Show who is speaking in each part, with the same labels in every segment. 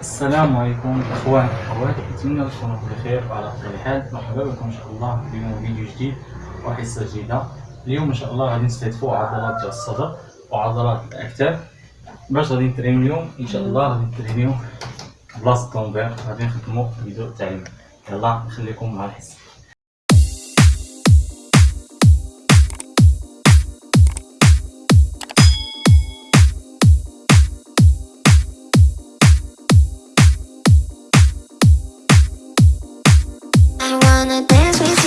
Speaker 1: السلام عليكم إخواني. أخواتي اتمنى تكونوا بخير وعلى افضل حال. مرحبا بكم إن شاء الله اليوم فيديو جديد وحصة جديدة. اليوم إن شاء الله غادي نستهدفوا عضلات ديال الصدر وعضلات الأكتاف. باش غادي نترينيو اليوم إن شاء الله غادي نترينيو بلاصة الطومبير غادي نخدموا فيديو التعليم يلا نخليكم مع
Speaker 2: الحصة. wanna dance with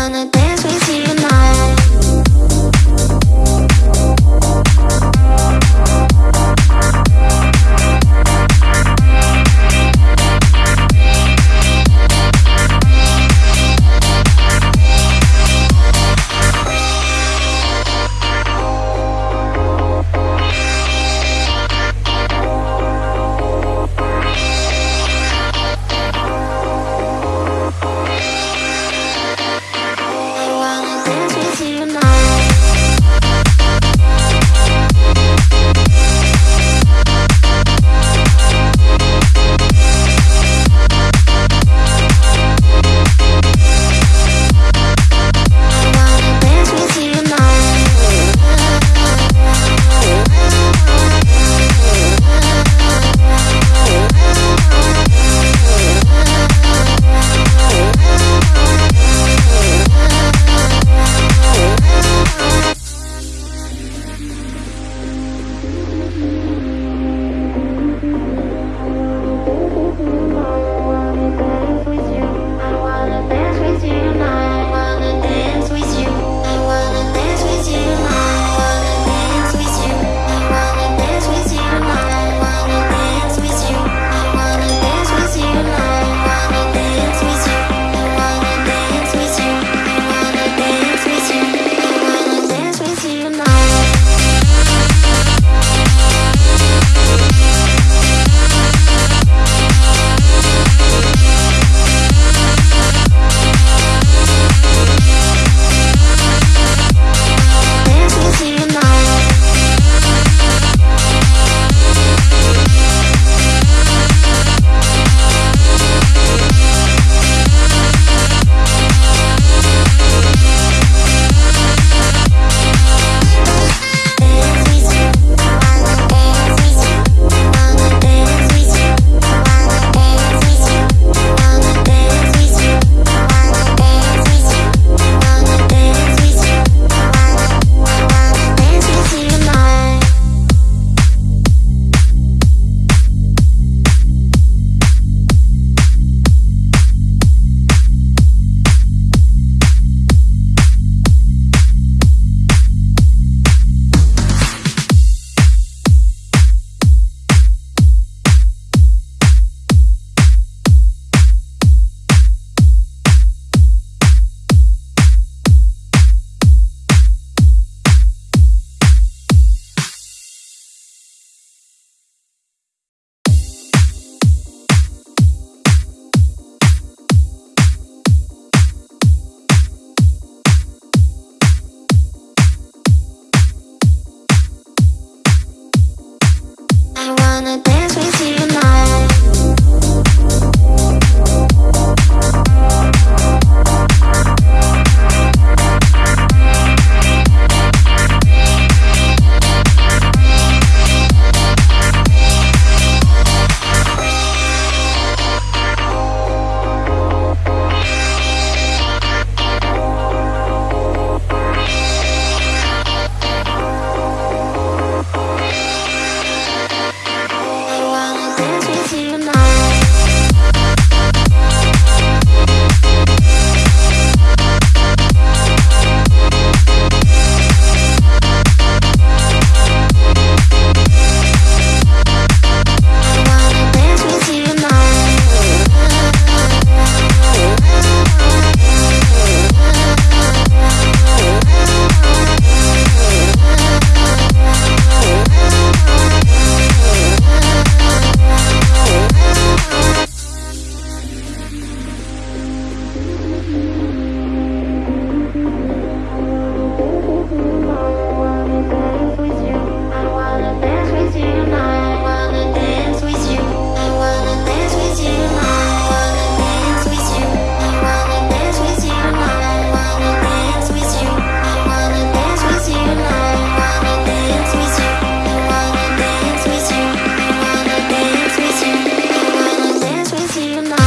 Speaker 2: gonna on the night.